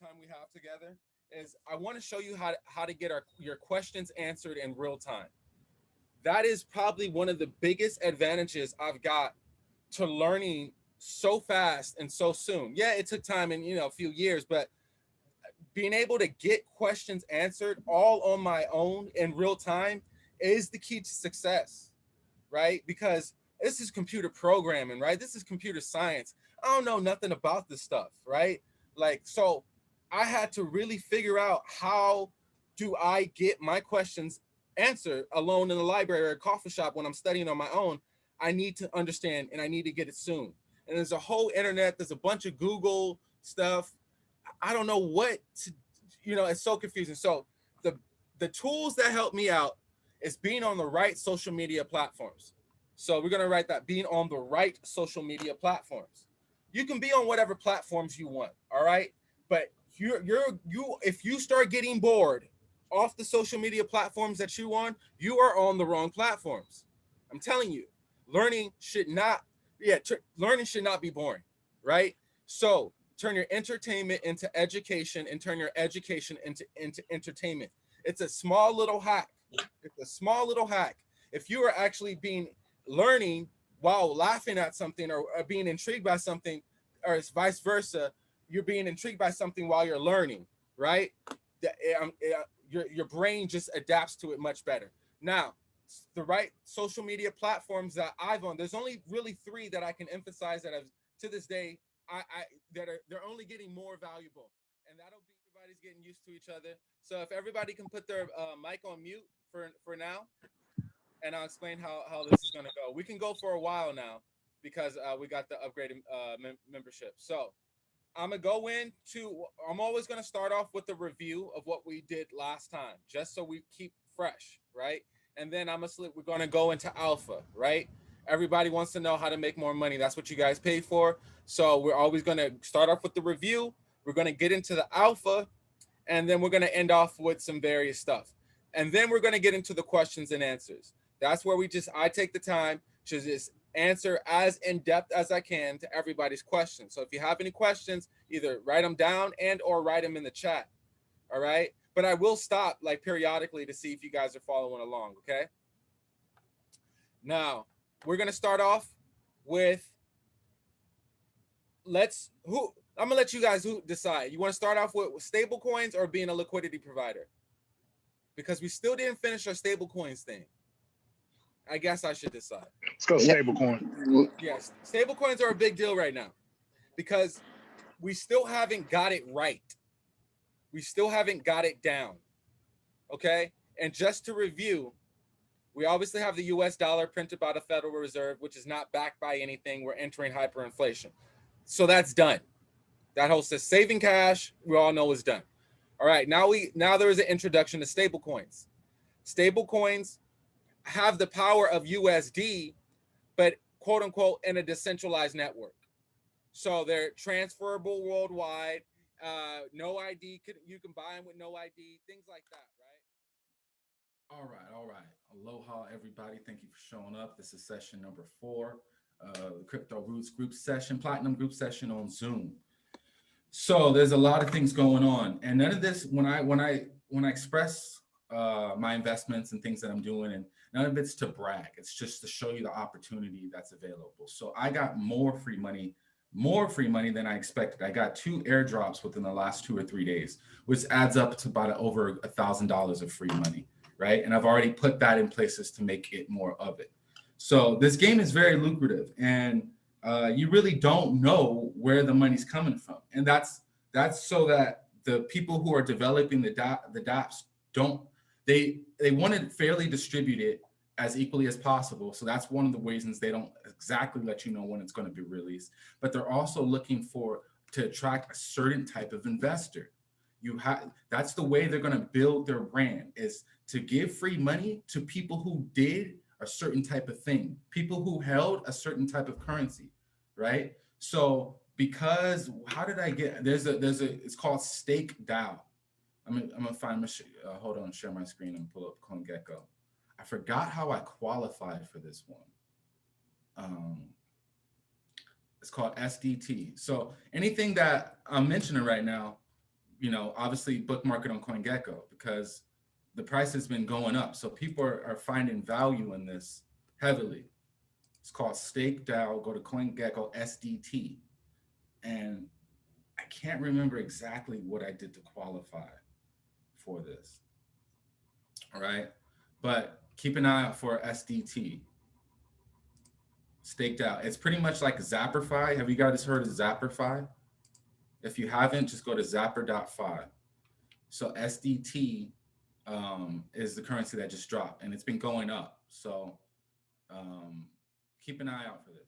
the time we have together is I want to show you how to, how to get our your questions answered in real time. That is probably one of the biggest advantages I've got to learning so fast and so soon. Yeah, it took time and you know a few years, but being able to get questions answered all on my own in real time is the key to success, right? Because this is computer programming, right? This is computer science. I don't know nothing about this stuff, right? Like, so I had to really figure out how do I get my questions answered alone in the library or a coffee shop when I'm studying on my own. I need to understand and I need to get it soon. And there's a whole internet, there's a bunch of Google stuff. I don't know what to, you know, it's so confusing. So the the tools that help me out is being on the right social media platforms. So we're gonna write that being on the right social media platforms. You can be on whatever platforms you want, all right? But you're you're you if you start getting bored off the social media platforms that you on, you are on the wrong platforms. I'm telling you, learning should not, yeah, learning should not be boring, right? So turn your entertainment into education and turn your education into, into entertainment. It's a small little hack. It's a small little hack. If you are actually being learning while laughing at something or, or being intrigued by something, or it's vice versa, you're being intrigued by something while you're learning, right? The, um, uh, your, your brain just adapts to it much better. Now, the right social media platforms that I've on, there's only really three that I can emphasize that I've to this day, I, I that are they're only getting more valuable. And that'll be everybody's getting used to each other. So if everybody can put their uh, mic on mute for for now, and I'll explain how, how this is gonna go. We can go for a while now because uh, we got the upgraded uh, mem membership. So I'm gonna go into. I'm always gonna start off with a review of what we did last time, just so we keep fresh, right? And then I'm gonna we're gonna go into alpha, right? Everybody wants to know how to make more money. That's what you guys pay for. So we're always gonna start off with the review. We're gonna get into the alpha, and then we're gonna end off with some various stuff. And then we're gonna get into the questions and answers. That's where we just I take the time to just answer as in depth as I can to everybody's questions. So if you have any questions, either write them down and or write them in the chat. All right. But I will stop like periodically to see if you guys are following along. Okay. Now we're going to start off with let's who I'm gonna let you guys who decide. You want to start off with stable coins or being a liquidity provider? Because we still didn't finish our stable coins thing. I guess I should decide. Let's go stablecoin. Yes, stable coins are a big deal right now because we still haven't got it right. We still haven't got it down. Okay. And just to review, we obviously have the US dollar printed by the Federal Reserve, which is not backed by anything. We're entering hyperinflation. So that's done. That whole says saving cash, we all know is done. All right. Now we now there is an introduction to stable coins. stable coins. Have the power of USD, but quote unquote in a decentralized network. So they're transferable worldwide. Uh, no ID, you can buy them with no ID, things like that, right? All right, all right. Aloha, everybody. Thank you for showing up. This is session number four, uh, the Crypto Roots group session, Platinum group session on Zoom. So there's a lot of things going on, and none of this. When I when I when I express uh, my investments and things that I'm doing, and None of it's to brag. It's just to show you the opportunity that's available. So I got more free money, more free money than I expected. I got two airdrops within the last two or three days, which adds up to about over a thousand dollars of free money, right? And I've already put that in places to make it more of it. So this game is very lucrative, and uh, you really don't know where the money's coming from, and that's that's so that the people who are developing the dot the DApps don't they they want to fairly distribute it as equally as possible. So that's one of the reasons they don't exactly let you know when it's going to be released. But they're also looking for to attract a certain type of investor. You have that's the way they're going to build their brand is to give free money to people who did a certain type of thing, people who held a certain type of currency, right? So because how did I get there's a there's a it's called stake DAO. I'm gonna, I'm gonna find my uh, hold on, share my screen and pull up CoinGecko. I forgot how I qualified for this one. Um, it's called SDT. So anything that I'm mentioning right now you know, obviously bookmark it on CoinGecko because the price has been going up. So people are, are finding value in this heavily. It's called Stake DAO. Go to CoinGecko SDT. And I can't remember exactly what I did to qualify for this. All right. But keep an eye out for SDT. Stake DAO. It's pretty much like Zapperfy. Have you guys heard of Zapperfy? If you haven't, just go to zapper.fi. So SDT um, is the currency that just dropped and it's been going up. So um, keep an eye out for this.